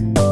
Bye.